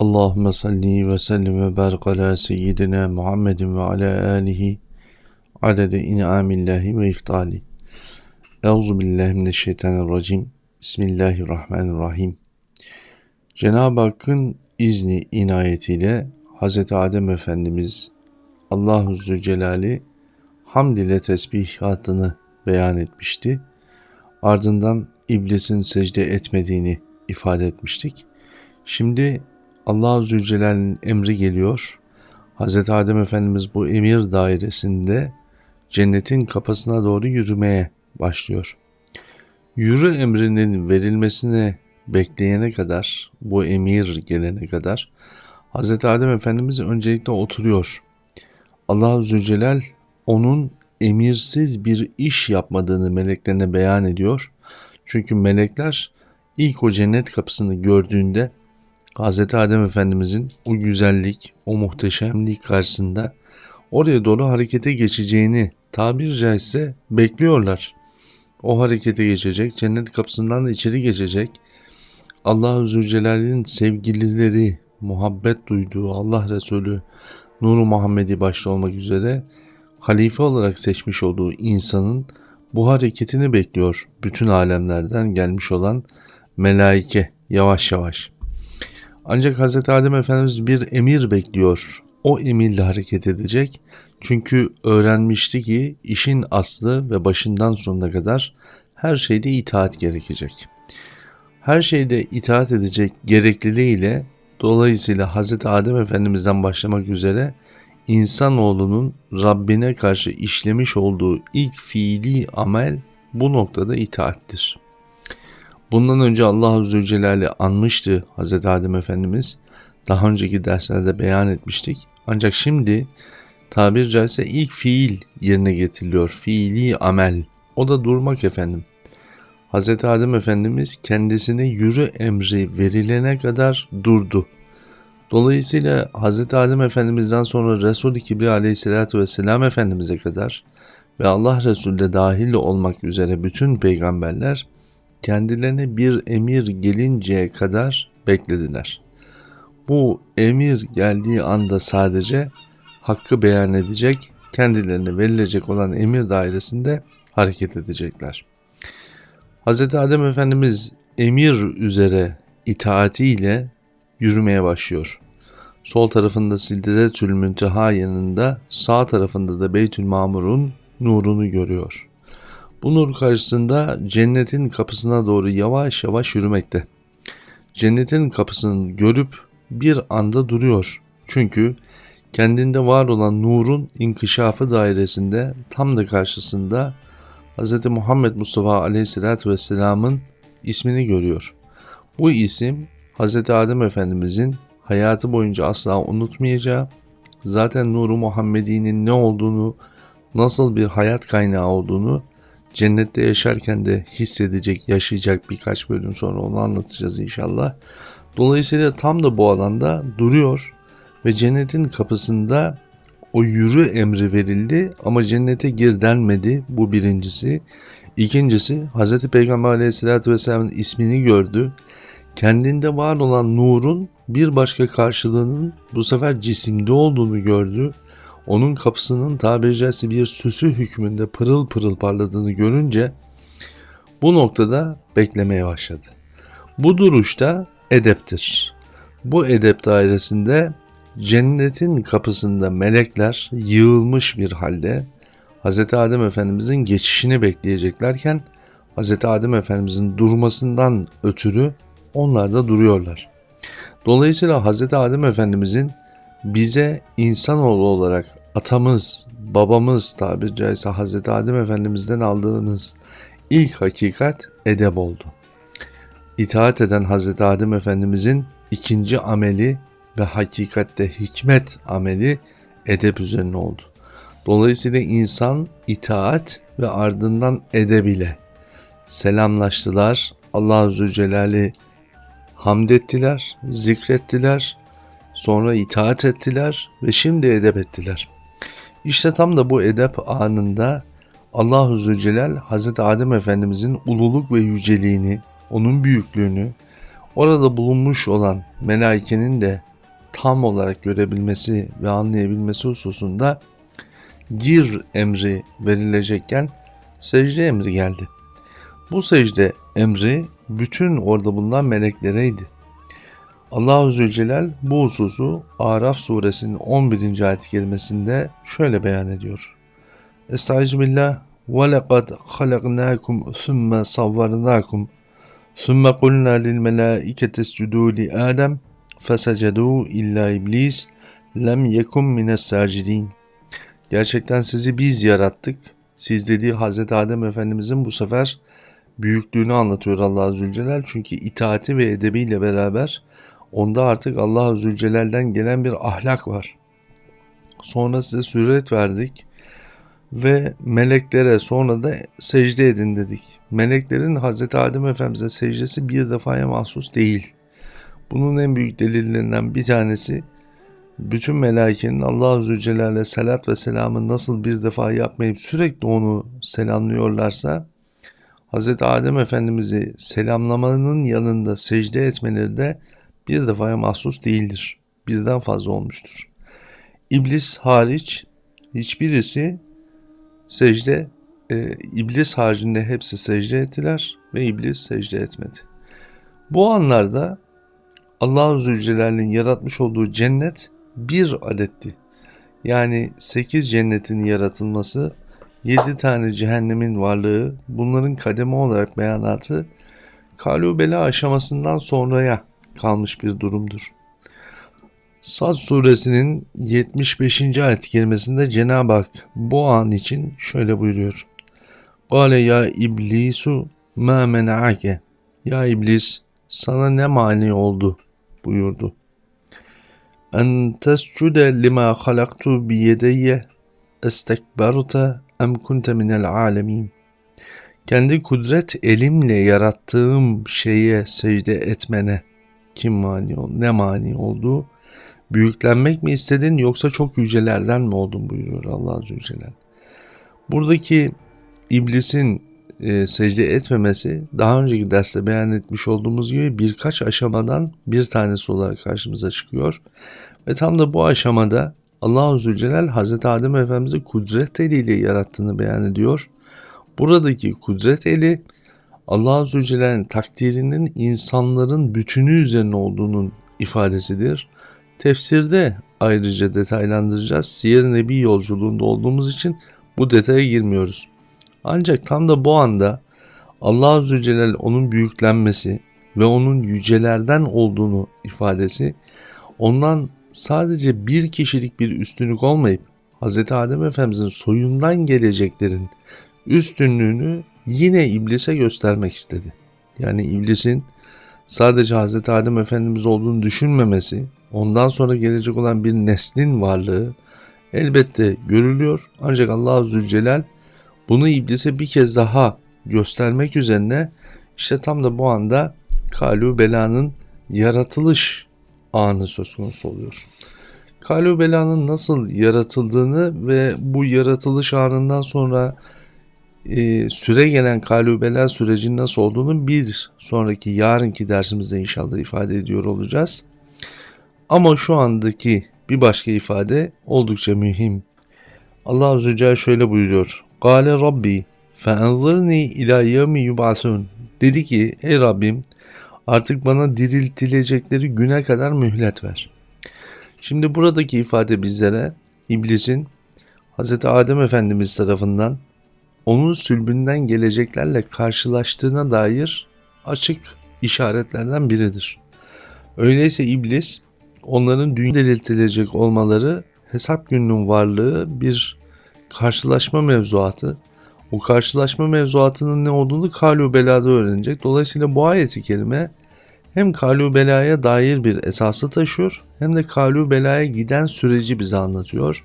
Allahümme salli ve sellim ve barik ala seyyidina Muhammedin ve ala alihi adede in'amillahi ve iftali. Euzu billahi mineşşeytanirracim. Bismillahirrahmanirrahim. Cenab-ı Hakk'ın izni inayetiyle Hz. Adem Efendimiz Allahu Zülcelal'i hamd ile tesbihatını beyan etmişti. Ardından iblisin secde etmediğini ifade etmiştik. Şimdi Allah Zülcelal'in emri geliyor. Hz. Adem Efendimiz bu emir dairesinde cennetin kapısına doğru yürümeye başlıyor. Yürü emrinin verilmesini bekleyene kadar, bu emir gelene kadar Hz. Adem Efendimiz öncelikle oturuyor. Allah Zülcelal onun emirsiz bir iş yapmadığını meleklerine beyan ediyor. Çünkü melekler ilk o cennet kapısını gördüğünde Hz. Adem Efendimizin o güzellik, o muhteşemlik karşısında oraya doğru harekete geçeceğini tabir caizse bekliyorlar. O harekete geçecek, cennet kapısından da içeri geçecek. Allah-u Zülcelal'in sevgilileri, muhabbet duyduğu Allah Resulü Nuru Muhammed'i başta olmak üzere halife olarak seçmiş olduğu insanın bu hareketini bekliyor bütün alemlerden gelmiş olan melaike yavaş yavaş. Ancak Hz. Adem Efendimiz bir emir bekliyor. O emirle hareket edecek. Çünkü öğrenmişti ki işin aslı ve başından sonuna kadar her şeyde itaat gerekecek. Her şeyde itaat edecek gerekliliğiyle dolayısıyla Hz. Adem Efendimiz'den başlamak üzere insanoğlunun Rabbine karşı işlemiş olduğu ilk fiili amel bu noktada itaattir. Bundan önce Allah Zülcelal'i anmıştı Hz. Adem Efendimiz. Daha önceki derslerde beyan etmiştik. Ancak şimdi tabir caizse ilk fiil yerine getiriliyor. Fiili amel. O da durmak efendim. Hz. Adem Efendimiz kendisine yürü emri verilene kadar durdu. Dolayısıyla Hz. Adem Efendimiz'den sonra Resul-i Kibri Aleyhisselatü Vesselam Efendimiz'e kadar ve Allah Resulü de dahil olmak üzere bütün peygamberler kendilerine bir emir gelinceye kadar beklediler. Bu emir geldiği anda sadece hakkı beyan edecek, kendilerine verilecek olan emir dairesinde hareket edecekler. Hz. Adem Efendimiz emir üzere itaatiyle yürümeye başlıyor. Sol tarafında Sildiretül Münteha yanında, sağ tarafında da Beytül Mamur'un nurunu görüyor. Bu nur karşısında cennetin kapısına doğru yavaş yavaş yürümekte. Cennetin kapısını görüp bir anda duruyor. Çünkü kendinde var olan nurun inkişafı dairesinde tam da karşısında Hz. Muhammed Mustafa Aleyhisselatü Vesselam'ın ismini görüyor. Bu isim Hz. Adem Efendimizin hayatı boyunca asla unutmayacağı, zaten Nuru Muhammedi'nin ne olduğunu, nasıl bir hayat kaynağı olduğunu cennette yaşarken de hissedecek, yaşayacak birkaç bölüm sonra onu anlatacağız inşallah. Dolayısıyla tam da bu alanda duruyor ve cennetin kapısında o yürü emri verildi ama cennete gir denmedi. Bu birincisi. İkincisi Hz. Peygamber aleyhissalatü vesselamın ismini gördü. Kendinde var olan nurun bir başka karşılığının bu sefer cisimde olduğunu gördü onun kapısının tabiri caizse bir süsü hükmünde pırıl pırıl parladığını görünce bu noktada beklemeye başladı. Bu duruşta edeptir. Bu edep dairesinde cennetin kapısında melekler yığılmış bir halde Hz. Adem Efendimizin geçişini bekleyeceklerken Hz. Adem Efendimizin durmasından ötürü onlar da duruyorlar. Dolayısıyla Hz. Adem Efendimizin bize insanoğlu olarak atamız, babamız tabiri caizse Hazreti Adem Efendimiz'den aldığımız ilk hakikat edeb oldu. İtaat eden Hazreti Adem Efendimiz'in ikinci ameli ve hakikatte hikmet ameli edep üzerine oldu. Dolayısıyla insan itaat ve ardından edeb ile selamlaştılar. Allah Zülcelal'i hamd ettiler, zikrettiler Sonra itaat ettiler ve şimdi edep ettiler. İşte tam da bu edep anında Allahu Zülcelal Hazreti Adem Efendimizin ululuk ve yüceliğini, onun büyüklüğünü, orada bulunmuş olan melaikenin de tam olarak görebilmesi ve anlayabilmesi hususunda gir emri verilecekken secde emri geldi. Bu secde emri bütün orada bulunan meleklereydi. Allah-u Zülcelal bu hususu Araf suresinin 11. ayet kelimesinde şöyle beyan ediyor. Estaizu billah وَلَقَدْ خَلَقْنَاكُمْ ثُمَّ صَوَّرْنَاكُمْ ثُمَّ قُلْنَا لِلْمَلَائِكَةِ اسْجُدُوا لِآدَمَ فَسَجَدُوا إِلَّا إِبْلِيسَ lem yekum mines sacidin. Gerçekten sizi biz yarattık. Siz dediği Hazreti Adem Efendimizin bu sefer büyüklüğünü anlatıyor Allah Zülcelal. Çünkü itaati ve edebiyle beraber onda artık Allah Zülcelal'den gelen bir ahlak var. Sonra size süret verdik ve meleklere sonra da secde edin dedik. Meleklerin Hazreti Adem Efendimiz'e secdesi bir defaya mahsus değil. Bunun en büyük delillerinden bir tanesi bütün melaikenin Allah-u Zülcelal'e salat ve selamı nasıl bir defa yapmayıp sürekli onu selamlıyorlarsa Hz. Adem Efendimiz'i selamlamanın yanında secde etmeleri de bir defaya mahsus değildir. Birden fazla olmuştur. İblis hariç hiçbirisi secde, e, iblis haricinde hepsi secde ettiler ve iblis secde etmedi. Bu anlarda Allah-u Zülcelal'in yaratmış olduğu cennet bir adetti. Yani sekiz cennetin yaratılması, yedi tane cehennemin varlığı, bunların kademe olarak beyanatı kalubela aşamasından sonraya kalmış bir durumdur. Sad suresinin 75. ayet kelimesinde Cenab-ı Hak bu an için şöyle buyuruyor. Gale ya iblisu ma mena'ake. Ya iblis sana ne mani oldu buyurdu. En tescude lima halaktu bi yedeyye estekberte em kunte minel alemin. Kendi kudret elimle yarattığım şeye secde etmene kim mani oldu, ne mani oldu? Büyüklenmek mi istedin yoksa çok yücelerden mi oldun buyuruyor Allah Azze Celle. Buradaki iblisin e, secde etmemesi daha önceki derste beyan etmiş olduğumuz gibi birkaç aşamadan bir tanesi olarak karşımıza çıkıyor. Ve tam da bu aşamada Allah-u Zülcelal Hazreti Adem Efendimiz'i kudret eliyle yarattığını beyan ediyor. Buradaki kudret eli Allah-u Zülcelal'in takdirinin insanların bütünü üzerine olduğunun ifadesidir. Tefsirde ayrıca detaylandıracağız. Siyer Nebi yolculuğunda olduğumuz için bu detaya girmiyoruz. Ancak tam da bu anda Allah Zülcelal onun büyüklenmesi ve onun yücelerden olduğunu ifadesi ondan sadece bir kişilik bir üstünlük olmayıp Hz. Adem Efendimizin soyundan geleceklerin üstünlüğünü yine iblise göstermek istedi. Yani iblisin sadece Hz. Adem Efendimiz olduğunu düşünmemesi, ondan sonra gelecek olan bir neslin varlığı elbette görülüyor. Ancak Allah Zülcelal bunu iblise bir kez daha göstermek üzerine işte tam da bu anda Kalu Bela'nın yaratılış anı söz konusu oluyor. Kalu Bela'nın nasıl yaratıldığını ve bu yaratılış anından sonra e, süre gelen Kalu Bela sürecinin nasıl olduğunu bir sonraki yarınki dersimizde inşallah ifade ediyor olacağız. Ama şu andaki bir başka ifade oldukça mühim. Allah Celle şöyle buyuruyor. Gale Rabbi feenzirni ila yevmi yub'asun. Dedi ki ey Rabbim artık bana diriltilecekleri güne kadar mühlet ver. Şimdi buradaki ifade bizlere iblisin Hz. Adem Efendimiz tarafından onun sülbünden geleceklerle karşılaştığına dair açık işaretlerden biridir. Öyleyse iblis onların dünya diriltilecek olmaları hesap gününün varlığı bir karşılaşma mevzuatı. O karşılaşma mevzuatının ne olduğunu Kalu Bela'da öğrenecek. Dolayısıyla bu ayeti kelime hem Kalu Bela'ya dair bir esası taşıyor hem de Kalu Bela'ya giden süreci bize anlatıyor.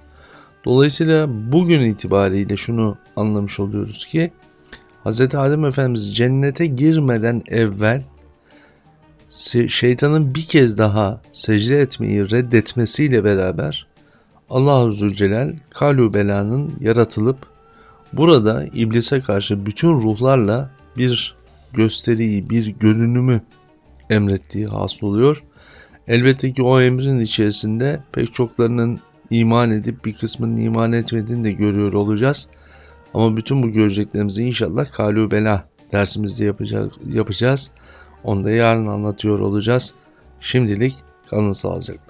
Dolayısıyla bugün itibariyle şunu anlamış oluyoruz ki Hz. Adem Efendimiz cennete girmeden evvel şeytanın bir kez daha secde etmeyi reddetmesiyle beraber Allah-u Zülcelal Kalu Bela'nın yaratılıp burada iblise karşı bütün ruhlarla bir gösteriyi, bir görünümü emrettiği hasıl oluyor. Elbette ki o emrin içerisinde pek çoklarının iman edip bir kısmının iman etmediğini de görüyor olacağız. Ama bütün bu göreceklerimizi inşallah Kalu Bela dersimizde yapacağız. Onu da yarın anlatıyor olacağız. Şimdilik kalın sağlıcakla.